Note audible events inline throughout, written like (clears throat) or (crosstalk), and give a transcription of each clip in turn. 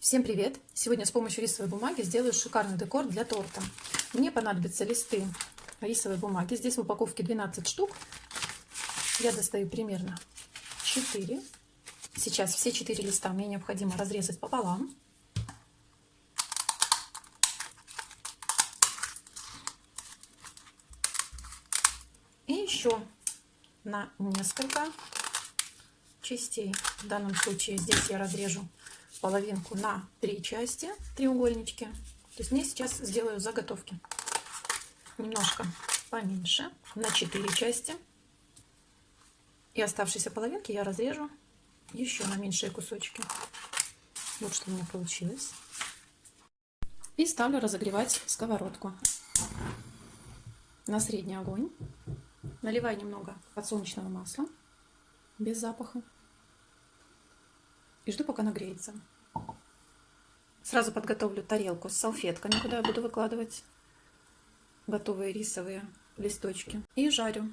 Всем привет! Сегодня с помощью рисовой бумаги сделаю шикарный декор для торта. Мне понадобятся листы рисовой бумаги. Здесь в упаковке 12 штук. Я достаю примерно 4. Сейчас все 4 листа мне необходимо разрезать пополам. И еще на несколько частей. В данном случае здесь я разрежу половинку на три части, треугольнички. То есть мне сейчас сделаю заготовки. Немножко поменьше, на 4 части. И оставшиеся половинки я разрежу еще на меньшие кусочки. Вот что у меня получилось. И ставлю разогревать сковородку на средний огонь. Наливаю немного подсолнечного масла без запаха и жду, пока нагреется. Сразу подготовлю тарелку с салфетками, куда я буду выкладывать готовые рисовые листочки. И жарю.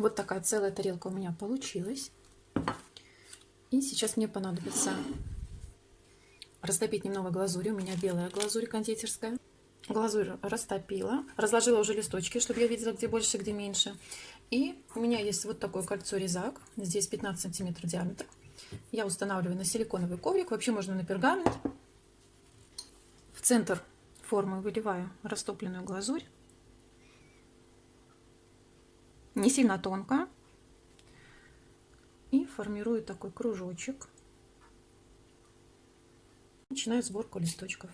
Вот такая целая тарелка у меня получилась. И сейчас мне понадобится растопить немного глазури. У меня белая глазурь кондитерская. Глазурь растопила. Разложила уже листочки, чтобы я видела, где больше, где меньше. И у меня есть вот такое кольцо резак. Здесь 15 сантиметров диаметр. Я устанавливаю на силиконовый коврик. Вообще можно на пергамент. В центр формы выливаю растопленную глазурь не сильно тонко. И формирую такой кружочек. Начинаю сборку листочков.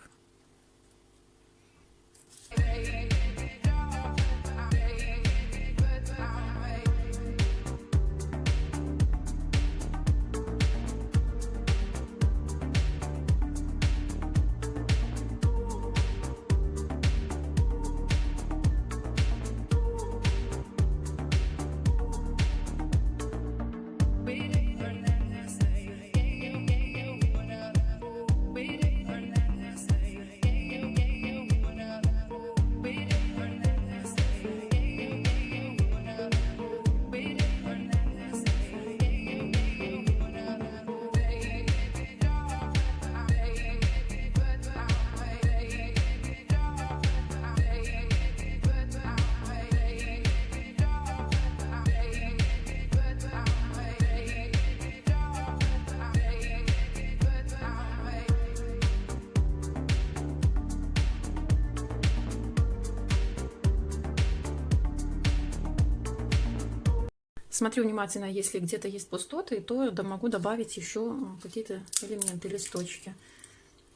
Смотрю внимательно, если где-то есть пустоты, то могу добавить еще какие-то элементы, листочки.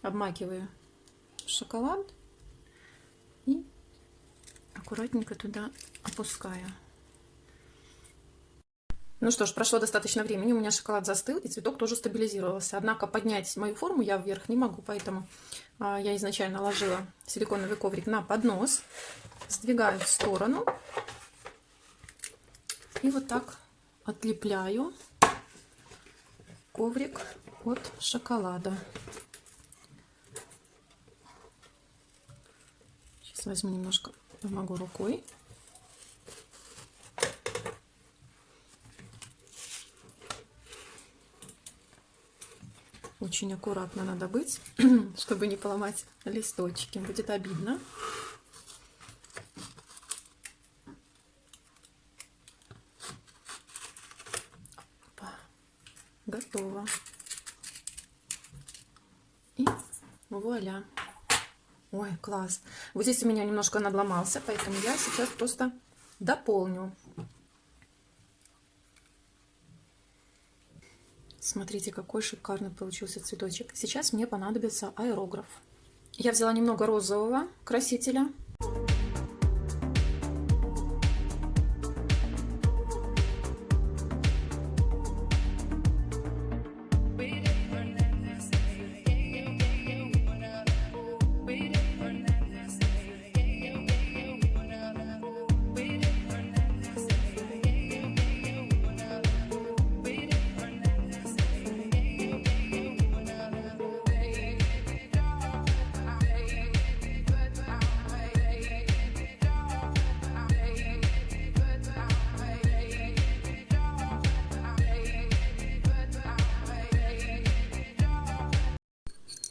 Обмакиваю шоколад и аккуратненько туда опускаю. Ну что ж, прошло достаточно времени, у меня шоколад застыл, и цветок тоже стабилизировался. Однако поднять мою форму я вверх не могу, поэтому а, я изначально ложила силиконовый коврик на поднос, сдвигаю в сторону и вот так отлепляю коврик от шоколада. Сейчас возьму немножко, помогу рукой. очень аккуратно надо быть, (clears throat) чтобы не поломать листочки. Будет обидно. Готово. И вуаля. Ой, класс. Вот здесь у меня немножко надломался, поэтому я сейчас просто дополню. Смотрите, какой шикарный получился цветочек. Сейчас мне понадобится аэрограф. Я взяла немного розового красителя.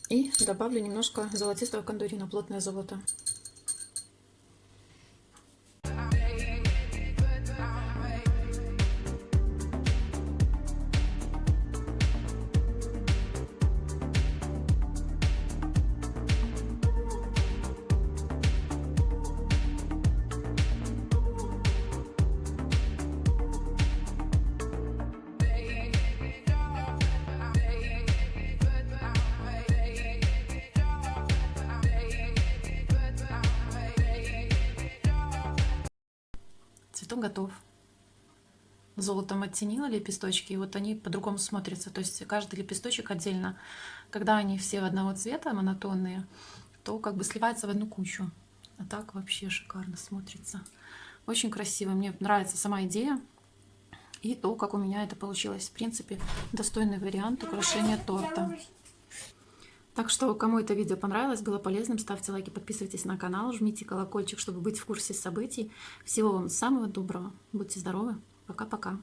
И добавлю немножко золотистого кондурина, плотное золото. Цветок готов. Золотом оттенила лепесточки, и вот они по-другому смотрятся. То есть каждый лепесточек отдельно. Когда они все одного цвета, монотонные, то как бы сливается в одну кучу. А так вообще шикарно смотрится. Очень красиво. Мне нравится сама идея. И то, как у меня это получилось. В принципе, достойный вариант украшения торта. Так что, кому это видео понравилось, было полезным, ставьте лайки, подписывайтесь на канал, жмите колокольчик, чтобы быть в курсе событий. Всего вам самого доброго. Будьте здоровы. Пока-пока.